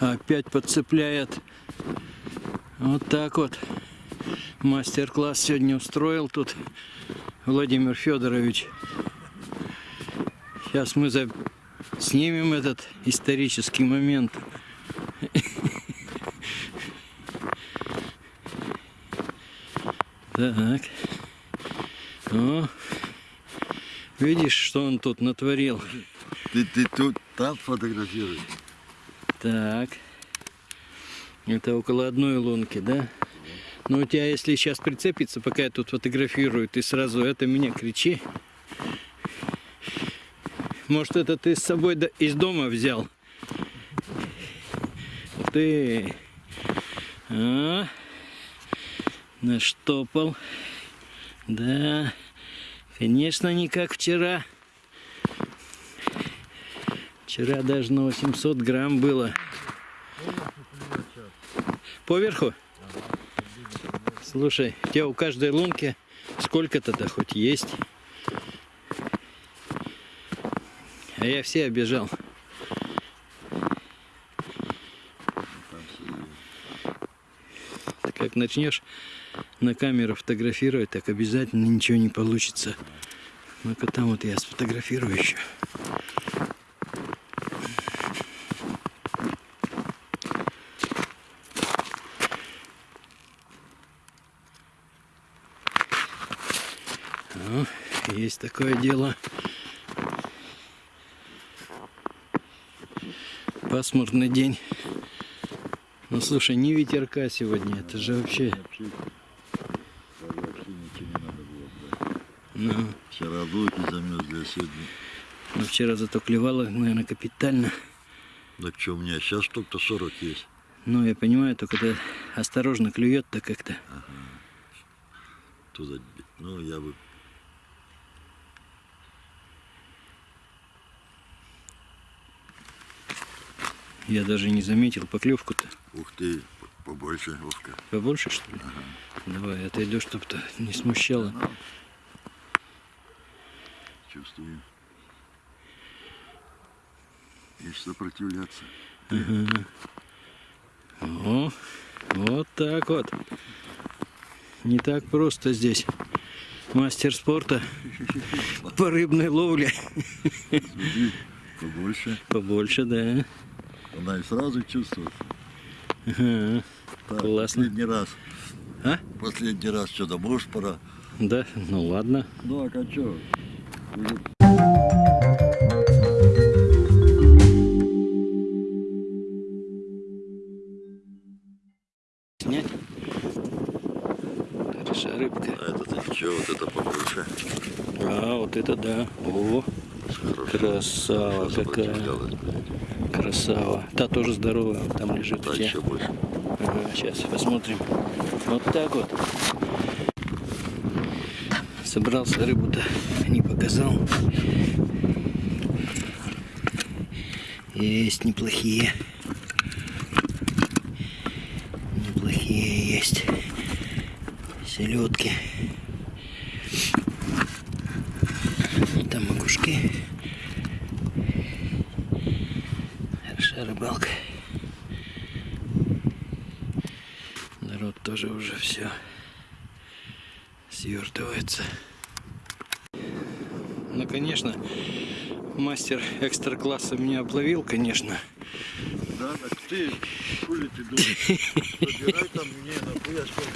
Опять подцепляет. Вот так вот. Мастер-класс сегодня устроил тут Владимир Федорович. Сейчас мы за... снимем этот исторический момент. Так. О. Видишь, что он тут натворил? Ты, ты тут там фотографируешь? Так. Это около одной лунки, да? Но у тебя, если сейчас прицепится, пока я тут фотографирую, ты сразу это меня кричи. Может, это ты с собой из дома взял? Ты. А? Наштопал. Да. Конечно, не как вчера. Вчера даже на 800 грамм было. Поверху? Слушай, у тебя у каждой лунки сколько-то-то хоть есть. А я все обижал. Ты как начнешь на камеру фотографировать, так обязательно ничего не получится. Ну-ка там вот я сфотографирую еще. Ну, есть такое дело. Пасмурный день. Ну слушай, не ветерка сегодня, это же вообще. Ну, Вчера луки замерзли, а сегодня... ну, вчера зато клевало, наверное, капитально. Так что, у меня сейчас только 40 есть. Ну, я понимаю, только это осторожно клюет-то как-то. Туда, ну, я бы... Я даже не заметил поклевку-то. Ух ты, побольше, Вовка. Побольше, что ли? Давай, отойду, чтобы-то не смущало. Чувствую. Есть сопротивляться. О, вот так вот. Не так просто здесь. Мастер спорта по рыбной ловле. Побольше. Побольше, да. Она и сразу чувствует. Так, Классно. Последний раз. А? Последний раз что-то, может, пора. Да, ну ладно. Ну, а что? Снять. Хорошая рыбка. А это что, вот это побольше. А, вот это да. О, красава какая. Красава. Та тоже здоровая, там лежит тебя. еще больше. Ага, сейчас посмотрим. Вот так вот. Собрался рыбу-то, не показал. Есть неплохие. Неплохие есть. Селедки. Макушки. Хорошая рыбалка. Народ тоже уже все свертывается. Ну, конечно, мастер экстра-класса меня обловил, конечно. Да, так ты, хули ты думаешь? Забирай там мне, нахуй я сколько.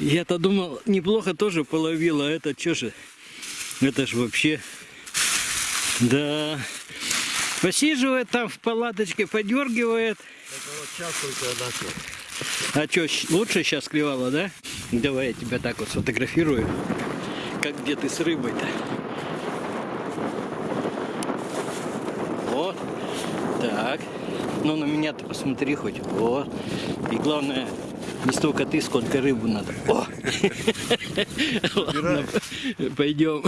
Я-то думал, неплохо тоже половил, а это что же? Это ж вообще... Да. Посиживает там в палаточке, подергивает. Это вот сейчас только начал. А что, лучше сейчас клевало, да? Давай я тебя так вот сфотографирую. Как где ты с рыбой-то? Вот. Так. Ну на меня-то посмотри хоть. Вот. И главное, не столько ты, сколько рыбу надо. О! Ладно, пойдем.